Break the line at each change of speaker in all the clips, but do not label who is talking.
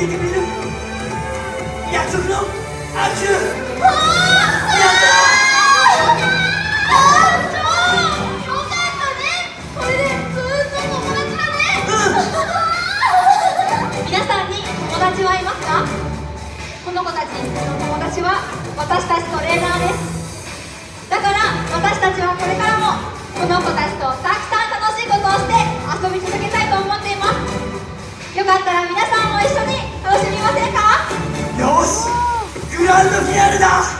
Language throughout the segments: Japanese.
ずっと友達でいてくれる約束の握手
この子たちの友達は私たちトレー。ナー。です
ンドフィナ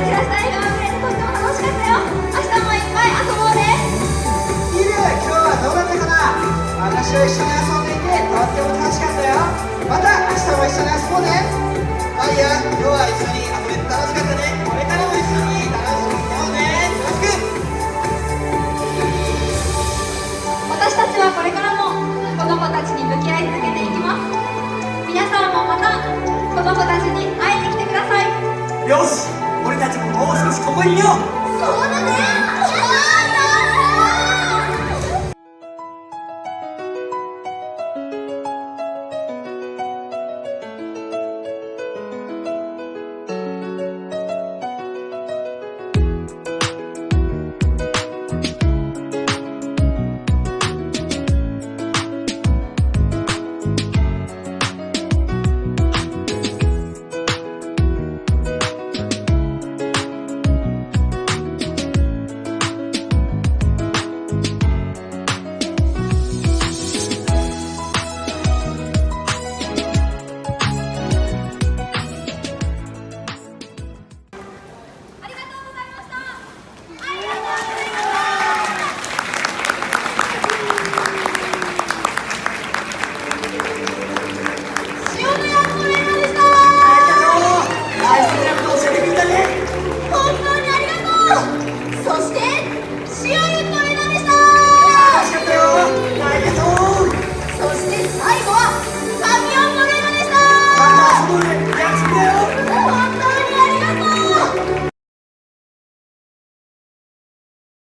キラキした。笑顔でとっても楽しかったよ。明日もいっぱい遊ぼうね。
イル今日はどうだったかな私を一緒に遊んでいてとっても楽しかったよ。また明日も一緒に遊ぼうね。マリア今日は一緒に遊べて楽しかったね。これからも一緒に楽しく。いこうねよしく
私たちはこれからも子供たちに向き合い続けていきます。皆さんもまた子供たちに会いに来てください。
よし。俺たちももう少しここにいよう。そ
うだね。